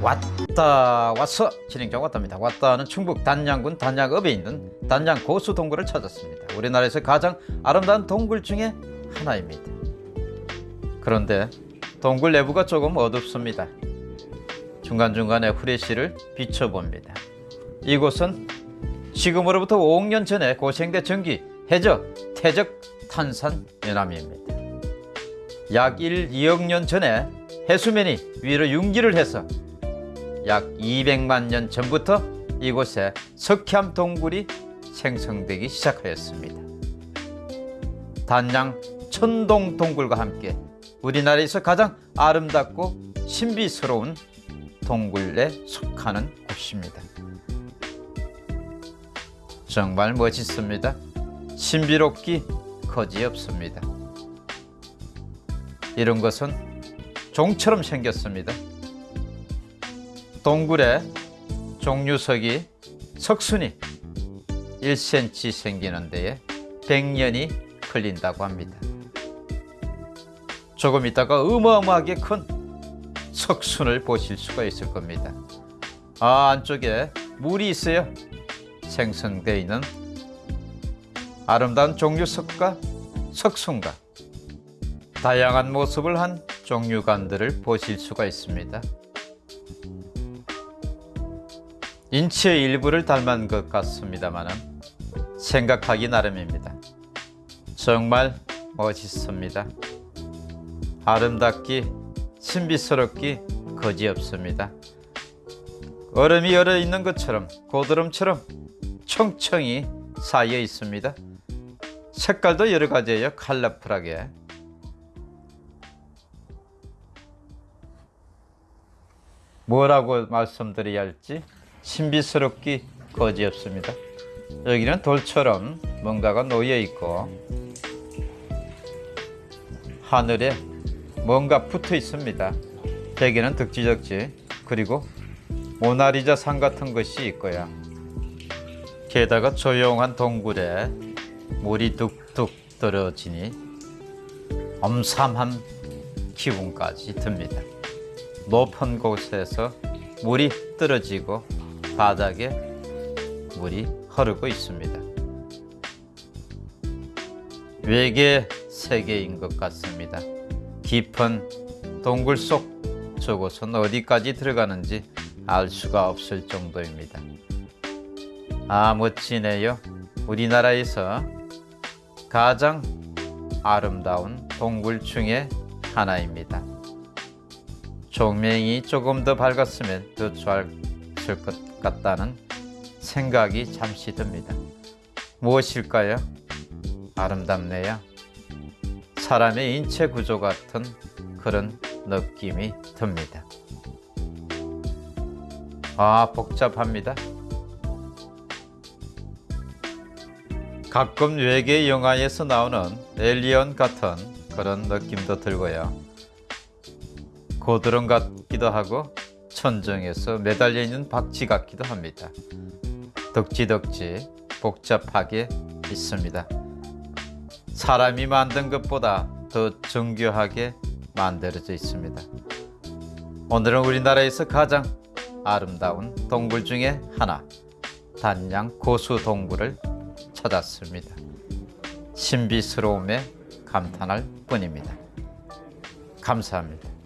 왔다 왔어. 진행자 왔답니다. 왔다는 충북 단양군 단양읍에 있는 단양 고수 동굴을 찾았습니다. 우리나라에서 가장 아름다운 동굴 중에 하나입니다. 그런데 동굴 내부가 조금 어둡습니다. 중간중간에 후레쉬를 비춰봅니다. 이곳은 지금으로부터 5억 년 전에 고생대 전기 해저 태적 탄산 연암입니다. 약 1, 2억 년 전에 해수면이 위로 융기를 해서 약 200만 년 전부터 이곳에 석회암 동굴이 생성되기 시작하였습니다. 단양 천동 동굴과 함께 우리나라에서 가장 아름답고 신비스러운 동굴에 속하는 곳입니다. 정말 멋있습니다. 신비롭기 거지없습니다. 이런 것은 종처럼 생겼습니다. 동굴에 종류석이 석순이 1cm 생기는 데에 100년이 걸린다고 합니다. 조금 있다가 어마어마하게 큰 석순을 보실 수가 있을 겁니다. 아, 안쪽에 물이 있어요. 생성되어 있는 아름다운 종류석과 석순과 다양한 모습을 한 종류관들을 보실 수가 있습니다. 인체의 일부를 닮은 것 같습니다만 생각하기 나름입니다. 정말 멋있습니다. 아름답기, 신비스럽기 거지없습니다. 얼음이 얼어 있는 것처럼 고드름처럼 청청이 쌓여 있습니다. 색깔도 여러 가지예요. 컬러풀하게. 뭐라고 말씀드려야 할지 신비스럽기 거지없습니다. 여기는 돌처럼 뭔가가 놓여 있고 하늘에 뭔가 붙어 있습니다. 대개는 덕지덕지 그리고 모나리자 산 같은 것이 있고요. 게다가 조용한 동굴에 물이 뚝뚝 떨어지니 엄삼한 기분까지 듭니다. 높은 곳에서 물이 떨어지고 바닥에 물이 흐르고 있습니다. 외계 세계인 것 같습니다. 깊은 동굴 속 저곳은 어디까지 들어가는지 알 수가 없을 정도입니다. 아 멋지네요. 우리나라에서 가장 아름다운 동굴 중에 하나입니다. 조명이 조금 더 밝았으면 더좋 았을 것 같다는 생각이 잠시 듭니다. 무엇일까요? 아름답네요. 사람의 인체 구조 같은 그런 느낌이 듭니다. 아, 복잡합니다. 가끔 외계 영화에서 나오는 엘리언 같은 그런 느낌도 들고요. 고드름 같기도 하고 천정에서 매달려 있는 박쥐 같기도 합니다. 덕지덕지 복잡하게 있습니다. 사람이 만든 것보다 더 정교하게 만들어져 있습니다. 오늘은 우리나라에서 가장 아름다운 동굴 중에 하나, 단양 고수 동굴을 찾았습니다. 신비스러움에 감탄할 뿐입니다. 감사합니다.